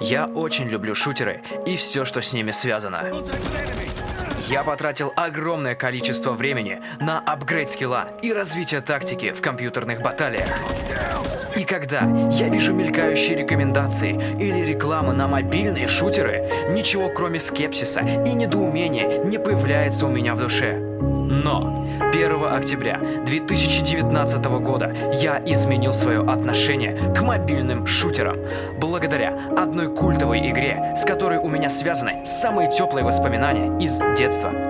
Я очень люблю шутеры и все, что с ними связано. Я потратил огромное количество времени на апгрейд скилла и развитие тактики в компьютерных баталиях. И когда я вижу мелькающие рекомендации или рекламы на мобильные шутеры, ничего кроме скепсиса и недоумения не появляется у меня в душе. Но 1 октября 2019 года я изменил свое отношение к мобильным шутерам благодаря одной культовой игре, с которой у меня связаны самые теплые воспоминания из детства.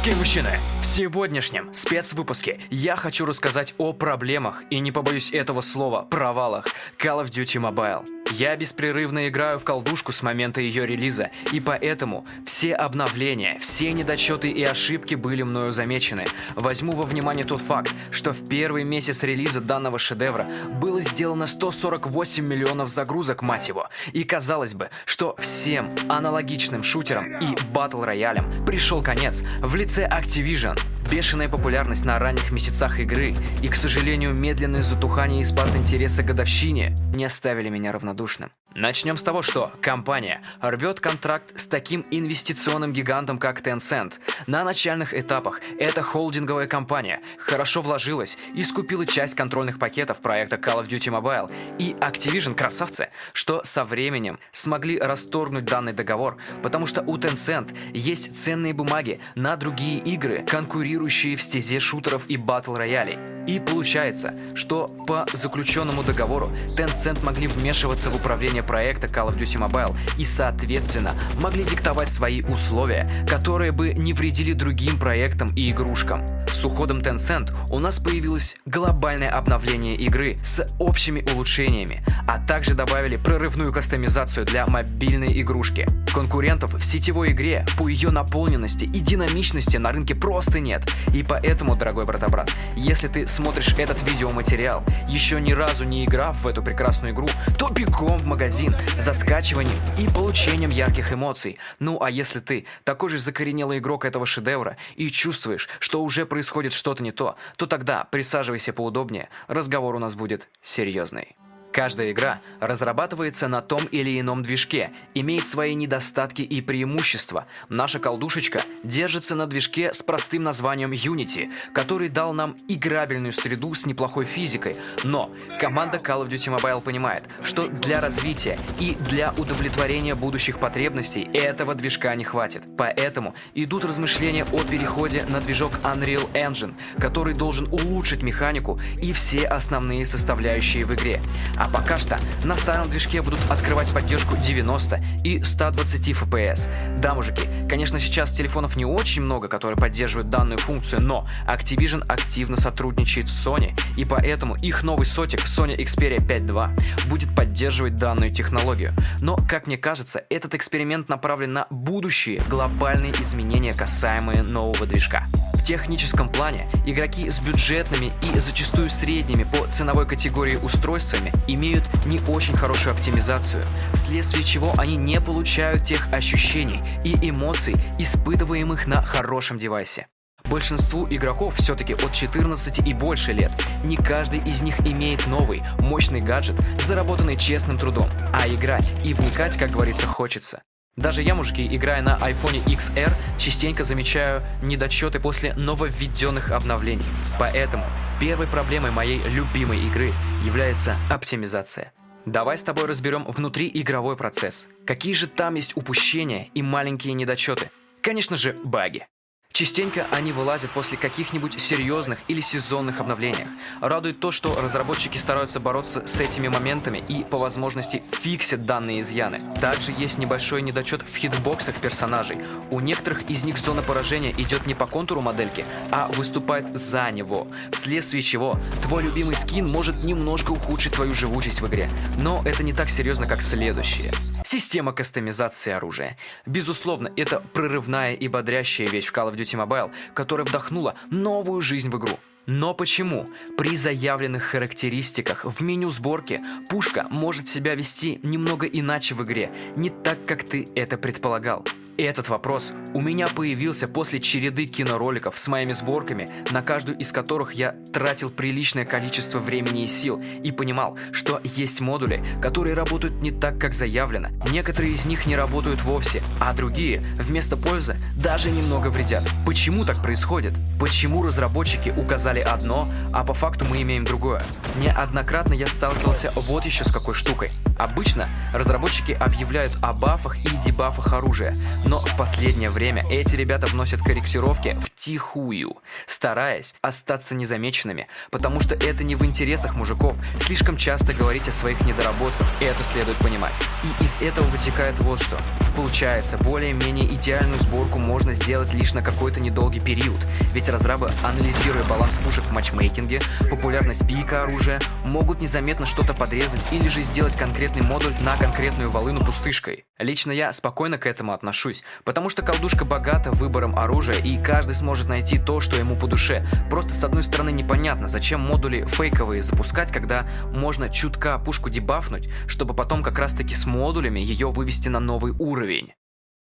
Мужские мужчины! В сегодняшнем спецвыпуске я хочу рассказать о проблемах и не побоюсь этого слова, провалах Call of Duty Mobile. Я беспрерывно играю в колдушку с момента ее релиза, и поэтому все обновления, все недочеты и ошибки были мною замечены. Возьму во внимание тот факт, что в первый месяц релиза данного шедевра было сделано 148 миллионов загрузок, мать его. И казалось бы, что всем аналогичным шутерам и батл роялям пришел конец в лице Activision. Бешеная популярность на ранних месяцах игры и, к сожалению, медленное затухание и спад интереса годовщине не оставили меня равнодушным. Начнем с того, что компания рвет контракт с таким инвестиционным гигантом, как Tencent. На начальных этапах эта холдинговая компания хорошо вложилась и скупила часть контрольных пакетов проекта Call of Duty Mobile. И Activision красавцы, что со временем смогли расторгнуть данный договор, потому что у Tencent есть ценные бумаги на другие игры, конкурирующие в стезе шутеров и батл роялей. И получается, что по заключенному договору Tencent могли вмешиваться в управление создания проекта Call of Duty Mobile и, соответственно, могли диктовать свои условия, которые бы не вредили другим проектам и игрушкам. С уходом Tencent у нас появилось глобальное обновление игры с общими улучшениями, а также добавили прорывную кастомизацию для мобильной игрушки. Конкурентов в сетевой игре по ее наполненности и динамичности на рынке просто нет. И поэтому, дорогой брата-брат, если ты смотришь этот видеоматериал, еще ни разу не играв в эту прекрасную игру, то бегом в магазин магазин за скачиванием и получением ярких эмоций. Ну а если ты такой же закоренелый игрок этого шедевра и чувствуешь, что уже происходит что-то не то, то тогда присаживайся поудобнее, разговор у нас будет серьезный. Каждая игра разрабатывается на том или ином движке, имеет свои недостатки и преимущества. Наша колдушечка держится на движке с простым названием Unity, который дал нам играбельную среду с неплохой физикой. Но команда Call of Duty Mobile понимает, что для развития и для удовлетворения будущих потребностей этого движка не хватит. Поэтому идут размышления о переходе на движок Unreal Engine, который должен улучшить механику и все основные составляющие в игре. А пока что на старом движке будут открывать поддержку 90 и 120 FPS. Да, мужики, конечно сейчас телефонов не очень много, которые поддерживают данную функцию, но Activision активно сотрудничает с Sony, и поэтому их новый сотик Sony Xperia 5.2 будет поддерживать данную технологию. Но, как мне кажется, этот эксперимент направлен на будущие глобальные изменения, касаемые нового движка. Техническом плане игроки с бюджетными и зачастую средними по ценовой категории устройствами имеют не очень хорошую оптимизацию, вследствие чего они не получают тех ощущений и эмоций, испытываемых на хорошем девайсе. Большинству игроков все-таки от 14 и больше лет. Не каждый из них имеет новый, мощный гаджет, заработанный честным трудом. А играть и вникать, как говорится, хочется. Даже я, мужики, играя на iPhone XR, частенько замечаю недочеты после нововведенных обновлений. Поэтому первой проблемой моей любимой игры является оптимизация. Давай с тобой разберем внутриигровой процесс. Какие же там есть упущения и маленькие недочеты? Конечно же, баги. Частенько они вылазят после каких-нибудь серьезных или сезонных обновлениях. Радует то, что разработчики стараются бороться с этими моментами и по возможности фиксят данные изъяны. Также есть небольшой недочет в хитбоксах персонажей. У некоторых из них зона поражения идет не по контуру модельки, а выступает за него, вследствие чего твой любимый скин может немножко ухудшить твою живучесть в игре. Но это не так серьезно, как следующее. Система кастомизации оружия. Безусловно, это прорывная и бодрящая вещь в Call of Duty Mobile, которая вдохнула новую жизнь в игру. Но почему? При заявленных характеристиках в меню сборки пушка может себя вести немного иначе в игре, не так, как ты это предполагал. Этот вопрос у меня появился после череды кинороликов с моими сборками, на каждую из которых я тратил приличное количество времени и сил и понимал, что есть модули, которые работают не так, как заявлено. Некоторые из них не работают вовсе, а другие вместо пользы даже немного вредят. Почему так происходит? Почему разработчики указали одно, а по факту мы имеем другое? Неоднократно я сталкивался вот еще с какой штукой. Обычно разработчики объявляют о бафах и дебафах оружия, но в последнее время эти ребята вносят корректировки в тихую, стараясь остаться незамеченными, потому что это не в интересах мужиков слишком часто говорить о своих недоработках, и это следует понимать. И из этого вытекает вот что. Получается, более-менее идеальную сборку можно сделать лишь на какой-то недолгий период, ведь разрабы, анализируя баланс пушек в матчмейкинге, популярность пика оружия, могут незаметно что-то подрезать или же сделать конкретный модуль на конкретную волыну пустышкой. Лично я спокойно к этому отношусь, потому что колдушка богата выбором оружия и каждый сможет найти то, что ему по душе. Просто с одной стороны непонятно, зачем модули фейковые запускать, когда можно чутка пушку дебафнуть, чтобы потом как раз таки с модулями ее вывести на новый уровень.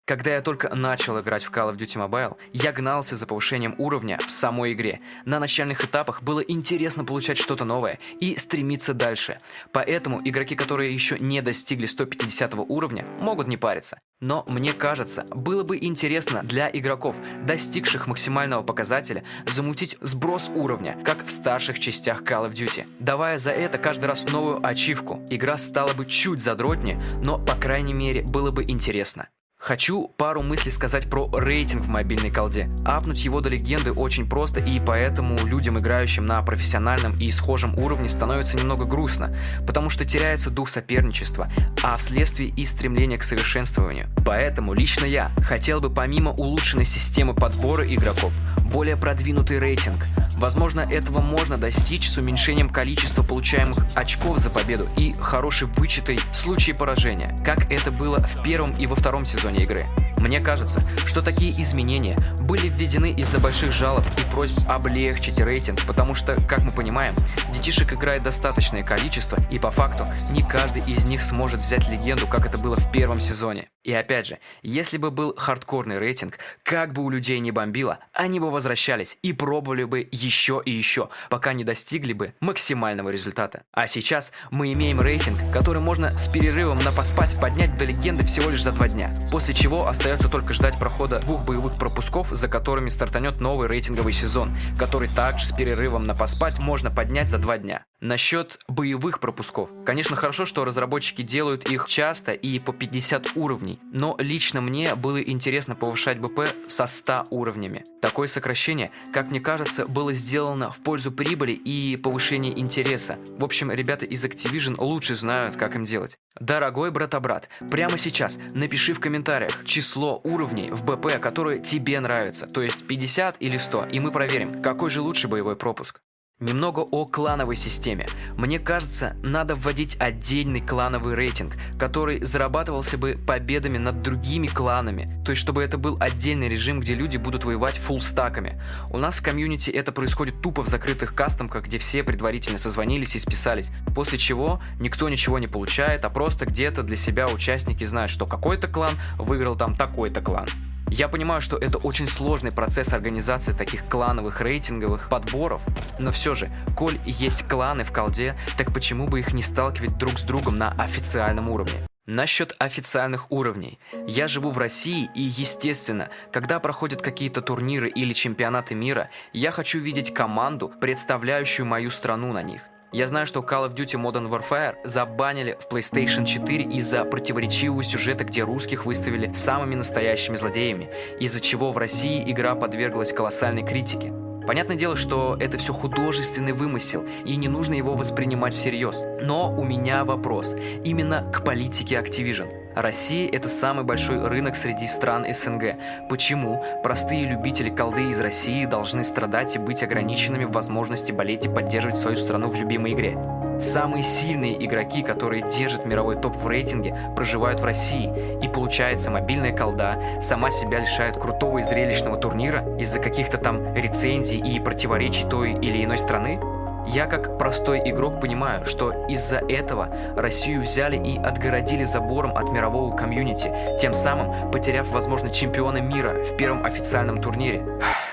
Когда я только начал играть в Call of Duty Mobile, я гнался за повышением уровня в самой игре. На начальных этапах было интересно получать что-то новое и стремиться дальше. Поэтому игроки, которые еще не достигли 150 уровня, могут не париться. Но мне кажется, было бы интересно для игроков, достигших максимального показателя, замутить сброс уровня, как в старших частях Call of Duty. Давая за это каждый раз новую ачивку, игра стала бы чуть задротнее, но по крайней мере было бы интересно. Хочу пару мыслей сказать про рейтинг в мобильной колде. Апнуть его до легенды очень просто, и поэтому людям, играющим на профессиональном и схожем уровне, становится немного грустно, потому что теряется дух соперничества, а вследствие и стремления к совершенствованию. Поэтому лично я хотел бы помимо улучшенной системы подбора игроков, более продвинутый рейтинг. Возможно, этого можно достичь с уменьшением количества получаемых очков за победу и хорошей вычетой в случае поражения, как это было в первом и во втором сезоне игры. Мне кажется, что такие изменения были введены из-за больших жалоб и просьб облегчить рейтинг, потому что, как мы понимаем, детишек играет достаточное количество, и по факту не каждый из них сможет взять легенду, как это было в первом сезоне. И опять же, если бы был хардкорный рейтинг, как бы у людей не бомбило, они бы возвращались и пробовали бы еще и еще, пока не достигли бы максимального результата. А сейчас мы имеем рейтинг, который можно с перерывом на поспать поднять до легенды всего лишь за два дня, после чего остается только ждать прохода двух боевых пропусков, за которыми стартанет новый рейтинговый сезон, который также с перерывом на поспать можно поднять за два дня. Насчет боевых пропусков. Конечно, хорошо, что разработчики делают их часто и по 50 уровней, но лично мне было интересно повышать БП со 100 уровнями. Такое сокращение, как мне кажется, было сделано в пользу прибыли и повышения интереса. В общем, ребята из Activision лучше знают, как им делать. Дорогой брата-брат, прямо сейчас напиши в комментариях число уровней в БП, которые тебе нравятся, то есть 50 или 100, и мы проверим, какой же лучший боевой пропуск. Немного о клановой системе. Мне кажется, надо вводить отдельный клановый рейтинг, который зарабатывался бы победами над другими кланами. То есть, чтобы это был отдельный режим, где люди будут воевать фуллстаками. У нас в комьюнити это происходит тупо в закрытых кастомках, где все предварительно созвонились и списались. После чего никто ничего не получает, а просто где-то для себя участники знают, что какой-то клан выиграл там такой-то клан. Я понимаю, что это очень сложный процесс организации таких клановых рейтинговых подборов, но все же, коль есть кланы в колде, так почему бы их не сталкивать друг с другом на официальном уровне? Насчет официальных уровней. Я живу в России и, естественно, когда проходят какие-то турниры или чемпионаты мира, я хочу видеть команду, представляющую мою страну на них. Я знаю, что Call of Duty Modern Warfare забанили в PlayStation 4 из-за противоречивого сюжета, где русских выставили самыми настоящими злодеями, из-за чего в России игра подверглась колоссальной критике. Понятное дело, что это все художественный вымысел, и не нужно его воспринимать всерьез. Но у меня вопрос именно к политике Activision. Россия – это самый большой рынок среди стран СНГ. Почему простые любители колды из России должны страдать и быть ограниченными в возможности болеть и поддерживать свою страну в любимой игре? Самые сильные игроки, которые держат мировой топ в рейтинге, проживают в России. И получается, мобильная колда сама себя лишает крутого и зрелищного турнира из-за каких-то там рецензий и противоречий той или иной страны? Я как простой игрок понимаю, что из-за этого Россию взяли и отгородили забором от мирового комьюнити, тем самым потеряв, возможно, чемпиона мира в первом официальном турнире.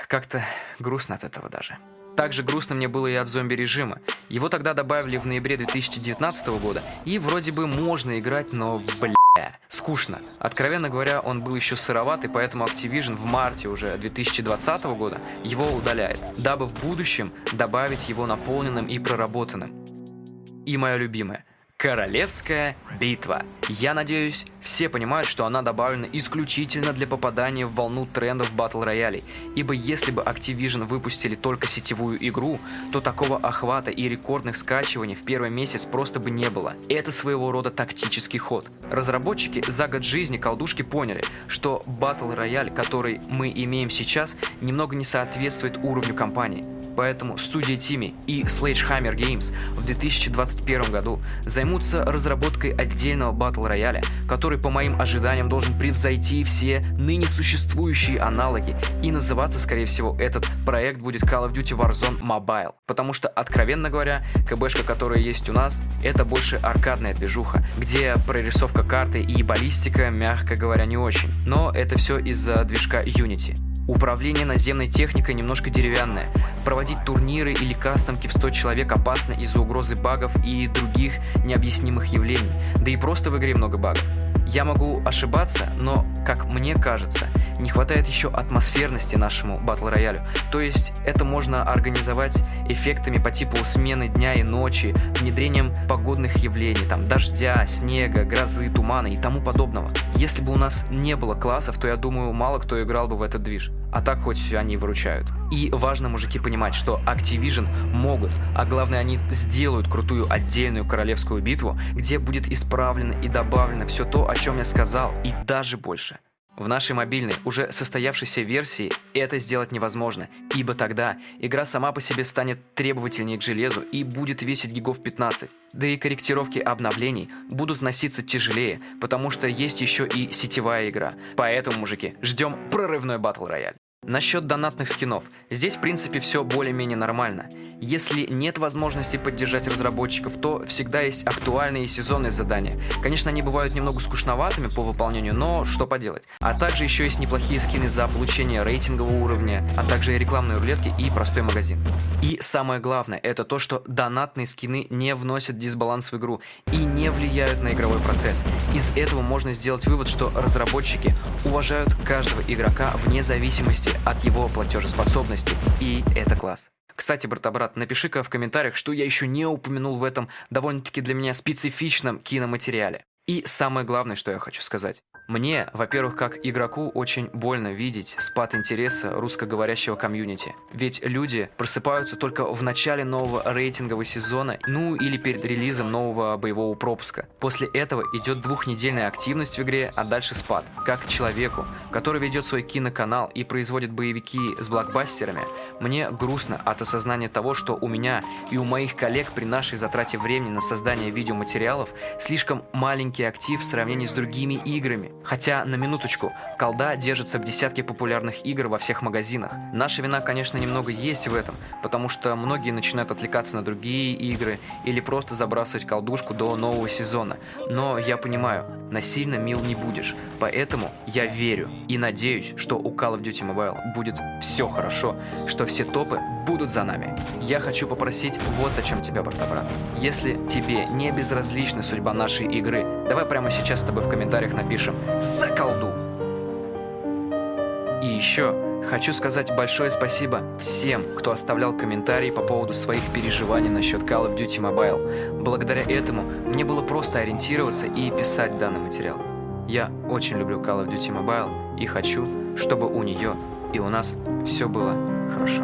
Как-то грустно от этого даже. Также грустно мне было и от зомби-режима. Его тогда добавили в ноябре 2019 года, и вроде бы можно играть, но, бля, скучно. Откровенно говоря, он был еще сыроват, и поэтому Activision в марте уже 2020 года его удаляет, дабы в будущем добавить его наполненным и проработанным. И мое любимое. Королевская битва. Я надеюсь, все понимают, что она добавлена исключительно для попадания в волну трендов батл роялей, ибо если бы Activision выпустили только сетевую игру, то такого охвата и рекордных скачиваний в первый месяц просто бы не было. Это своего рода тактический ход. Разработчики за год жизни колдушки поняли, что батл рояль, который мы имеем сейчас, немного не соответствует уровню компании. Поэтому студия Тими и Sledgehammer Games в 2021 году займутся разработкой отдельного батл рояля, который по моим ожиданиям должен превзойти все ныне существующие аналоги и называться, скорее всего, этот проект будет Call of Duty Warzone Mobile. Потому что, откровенно говоря, КБшка, которая есть у нас, это больше аркадная движуха, где прорисовка карты и баллистика, мягко говоря, не очень. Но это все из-за движка Unity. Управление наземной техникой немножко деревянное. Проводить турниры или кастомки в 100 человек опасно из-за угрозы багов и других необъяснимых явлений. Да и просто в игре много багов. Я могу ошибаться, но, как мне кажется, не хватает еще атмосферности нашему батл роялю. То есть это можно организовать эффектами по типу смены дня и ночи, внедрением погодных явлений, там дождя, снега, грозы, тумана и тому подобного. Если бы у нас не было классов, то я думаю, мало кто играл бы в этот движ. А так хоть они выручают. И важно, мужики, понимать, что Activision могут, а главное, они сделают крутую отдельную королевскую битву, где будет исправлено и добавлено все то, о чем я сказал, и даже больше. В нашей мобильной, уже состоявшейся версии это сделать невозможно, ибо тогда игра сама по себе станет требовательнее к железу и будет весить гигов 15. Да и корректировки обновлений будут носиться тяжелее, потому что есть еще и сетевая игра. Поэтому, мужики, ждем прорывной батл рояль. Насчет донатных скинов. Здесь, в принципе, все более-менее нормально. Если нет возможности поддержать разработчиков, то всегда есть актуальные и сезонные задания. Конечно, они бывают немного скучноватыми по выполнению, но что поделать. А также еще есть неплохие скины за получение рейтингового уровня, а также рекламные рулетки и простой магазин. И самое главное, это то, что донатные скины не вносят дисбаланс в игру и не влияют на игровой процесс. Из этого можно сделать вывод, что разработчики уважают каждого игрока вне зависимости от его платежеспособности, и это класс. Кстати, брата-брат, напиши-ка в комментариях, что я еще не упомянул в этом довольно-таки для меня специфичном киноматериале. И самое главное, что я хочу сказать. Мне, во-первых, как игроку, очень больно видеть спад интереса русскоговорящего комьюнити. Ведь люди просыпаются только в начале нового рейтингового сезона, ну или перед релизом нового боевого пропуска. После этого идет двухнедельная активность в игре, а дальше спад. Как человеку, который ведет свой киноканал и производит боевики с блокбастерами, мне грустно от осознания того, что у меня и у моих коллег при нашей затрате времени на создание видеоматериалов слишком маленький актив в сравнении с другими играми. Хотя, на минуточку, колда держится в десятке популярных игр во всех магазинах. Наша вина, конечно, немного есть в этом, потому что многие начинают отвлекаться на другие игры или просто забрасывать колдушку до нового сезона. Но я понимаю, насильно мил не будешь, поэтому я верю и надеюсь, что у Call of Duty Mobile будет все хорошо, что все топы будут за нами. Я хочу попросить вот о чем тебя, брата-брат. Если тебе не безразлична судьба нашей игры, давай прямо сейчас с тобой в комментариях напишем «За колду!». И еще хочу сказать большое спасибо всем, кто оставлял комментарии по поводу своих переживаний насчет Call of Duty Mobile. Благодаря этому мне было просто ориентироваться и писать данный материал. Я очень люблю Call of Duty Mobile и хочу, чтобы у нее и у нас все было хорошо.